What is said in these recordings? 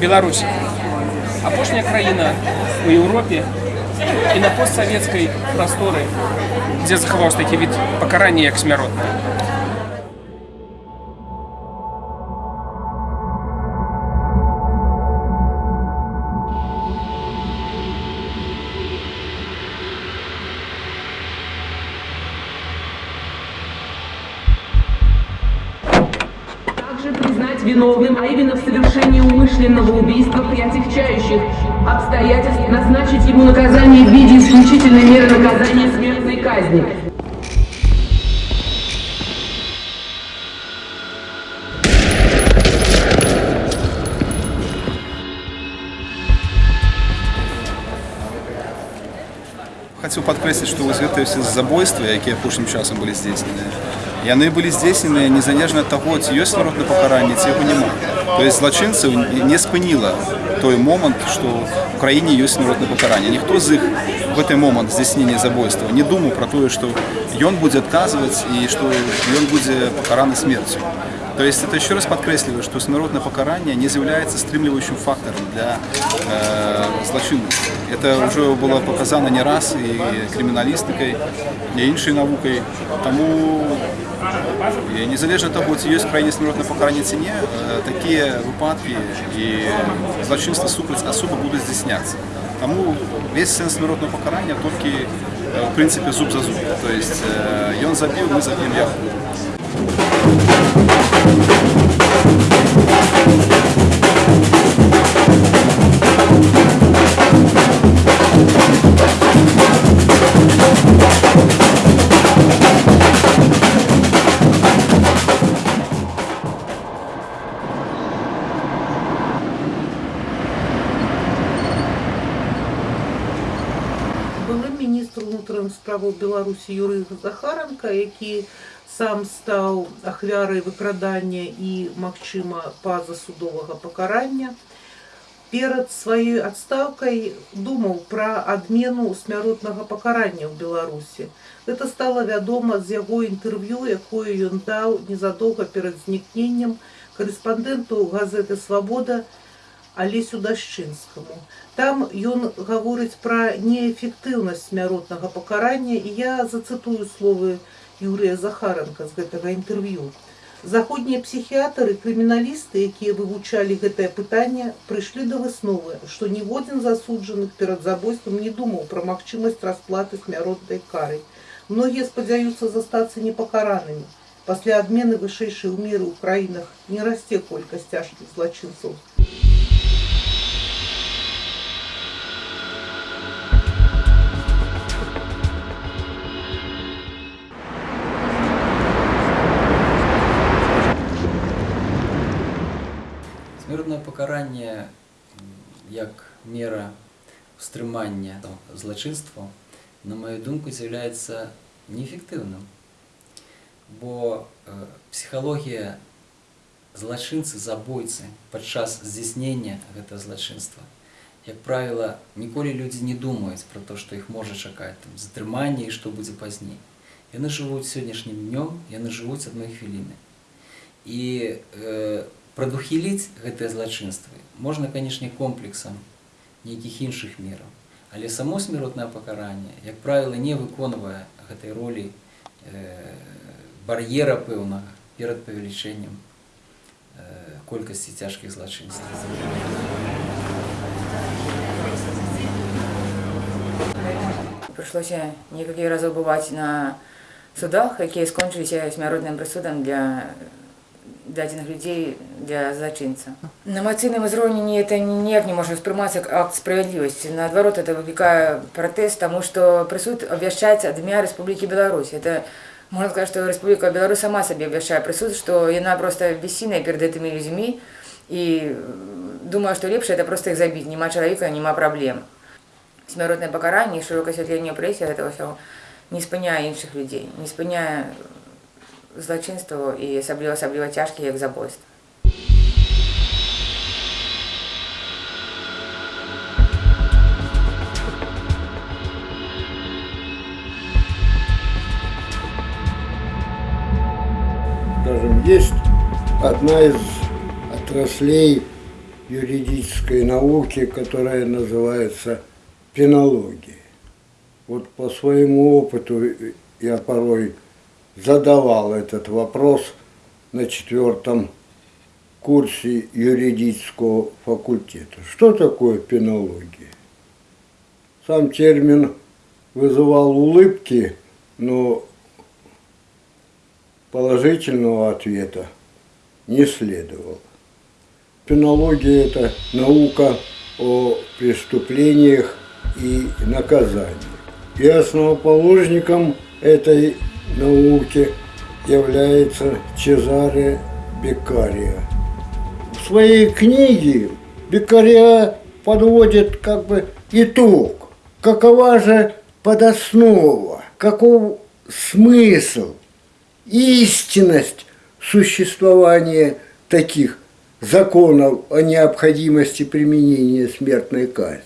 Беларусь апошняя краіна у Еўропе і на постсавецкай прасторы, дзе захаваўся такі від пакарання як смяротна. виновным, а именно в совершении умышленного убийства при отягчающих обстоятельств, назначить ему наказание в виде исключительной меры наказания смертной казни. Хочу падкрэсліць, што вось гэтыя ўсе забойствы, якія апошнім часам былі здзейсненыя, яны былі здзейсненыя незалежна ад таго, ці ёсць народнае пакаранне, ці яго няма. То есть злачынцаў не спыніла той момант, што ў краіне ёсць народнае пакаранне. Ніхто з іх в гэты момант здзяйснення забойства не думаў пра тое, што ён будзе адказваць і што ён будзе пакараны смерцю. То есть это еще раз подкресливаю, что смертное покарание не является стримливающим фактором для э, злочинности. Это уже было показано не раз и криминалистикой, и іншей наукой. Тому і незалежно від того, чи є в країні смертне покарання чи ні, е, такі випадки і злочинства супраць особи будуть здійснятися. Тому весь сенс смертного покарання тільки е, в принципі зуб за зуб. Тобто він забив, ми заб'ємо його. міністр унутраных справаў беларусі юрый захаранка які сам стаў ахвярай выкрадання і магчыма пазасудовага пакарання перад сваёй адстаўкай думаў пра адмену смяротнага пакарання ў беларусі это стала вядома з яго інтэрв'ю якое ён даў незадоўга перад знікненнем корэспандэнту газеты свабода алесю дашчынскаму там ён гаворыць пра неэфектыўнасць смяротнага пакарання і я зацытую словы юрыя захаранка з гэтага інтэрв'ю заходнія псіхіатры крыміналісты якія вывучалі гэтае пытанне прыйшлі да высновы што ніводзін з асуджаных перад забойствам не думаў пра магчымасць расплаты смяротнай кары многія спадзяюцца застацца непакаранымі пасля адмены вышэйшай умеры ў краінах не расце колькасць цяжкіх злачынцаў Смертное пакаранне як мера стрымання злачынства, на мою думку, з'яўляецца неэфектыўным. Бо э, псіхалогія злачынцы забойцы падчас здзяйснення гэта злачынства. Як правіла, ніколі людзі не думаюць пра то, што іх можа чакаць там затрыманне і што будзе пазней. Яны жывуць сённяшнім днём, яны жывуць адной хвіліны. І э, прадухіліць гэтыя злачынствы можна, канешне, комплексам нейкіх іншых мераў. Але само смяротнае пакаранне, як правіла, не выконвае гэтай ролі э, бар'ера пэўнага перад павелічэннем э, колькасці цяжкіх злачынстваў. Прыйшлося некалькі разоў бываць на судах, якія скончыліся смяротным прысудам для дадзеных людзей для зачынца. На эмацыйным узроўні это ніяк не можа ўспрымацца як акт справядлівасці. Наадварот, это выклікае пратэст, таму што прысуд абвяшчаецца ад імя Рэспублікі Беларусь. Это можна сказаць, што Рэспубліка Беларусь сама сабе абвяшчае прысуд, што яна проста бессільная перад гэтымі людзьмі і думаю, што лепш это проста іх забіць, няма чалавека, няма праблем. Смяротнае пакаранне і шырокае асвятленне прэсе гэта ўсё не спыняе іншых людзей, не спыняе злачынстваў і асабліва асабліва цяжкі як забойства. Скажем, есть одна из отраслей юридической науки, которая называется пенология. Вот по своему опыту я порой задавал этот вопрос на четвертом курсе юридического факультета. Что такое пенология? Сам термин вызывал улыбки, но положительного ответа не следовало. Пенология – это наука о преступлениях и наказаниях. И основоположником этой науки является Чезаре Беккария. В своей книге Беккария подводит как бы итог. Какова же подоснова, каков смысл, истинность существования таких законов о необходимости применения смертной казни.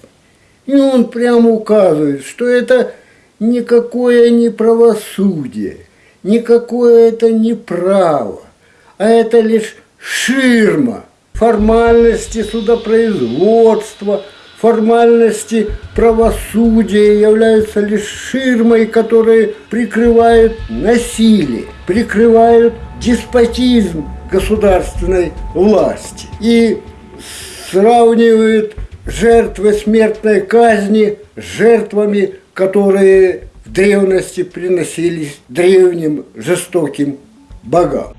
И он прямо указывает, что это никакое не правосудие, никакое это не право, а это лишь ширма формальности судопроизводства, формальности правосудия являются лишь ширмой, которые прикрывают насилие, прикрывают деспотизм государственной власти и сравнивают жертвы смертной казни с жертвами, которые в древности приносились древним жестоким богам.